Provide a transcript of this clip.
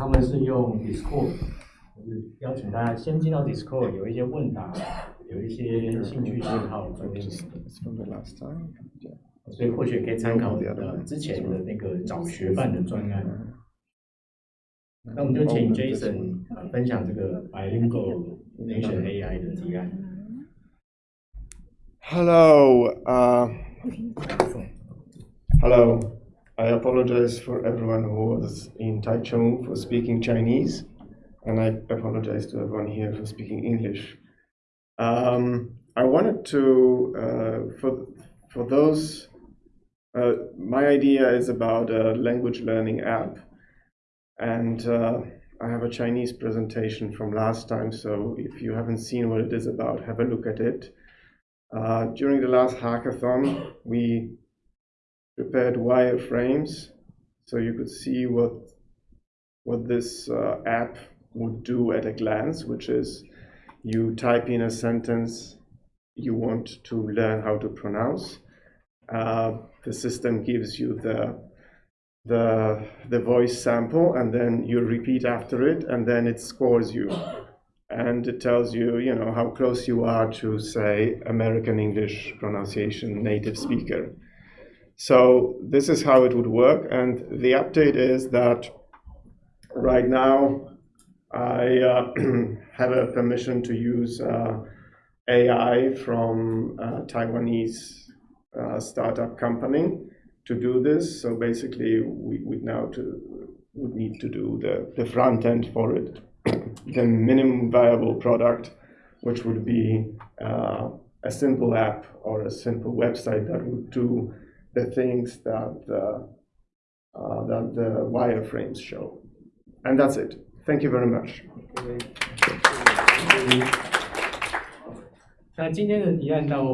他们是用 Discord，就是邀请大家先进到 Discord，有一些问答，有一些兴趣喜好做练习。It's from the last time. 所以或许可以参考呃之前的那个找学伴的专案。那我们就请 Jason 呃分享这个 Bilingual Nation AI 的提案。Hello. Uh, hello. I apologize for everyone who was in Taichung for speaking Chinese, and I apologize to everyone here for speaking English. Um, I wanted to, uh, for for those, uh, my idea is about a language learning app, and uh, I have a Chinese presentation from last time. So if you haven't seen what it is about, have a look at it. Uh, during the last hackathon, we prepared wireframes so you could see what what this uh, app would do at a glance, which is you type in a sentence you want to learn how to pronounce. Uh, the system gives you the the the voice sample, and then you repeat after it, and then it scores you and it tells you, you know, how close you are to, say, American English pronunciation native speaker. So this is how it would work, and the update is that right now I uh, have a permission to use uh, AI from a Taiwanese uh, startup company to do this. So basically, we would now to would need to do the, the front end for it the minimum viable product, which would be uh, a simple app or a simple website that would do the things that uh, uh, that the wireframes show. And that's it. Thank you very much. 那今天的提案到。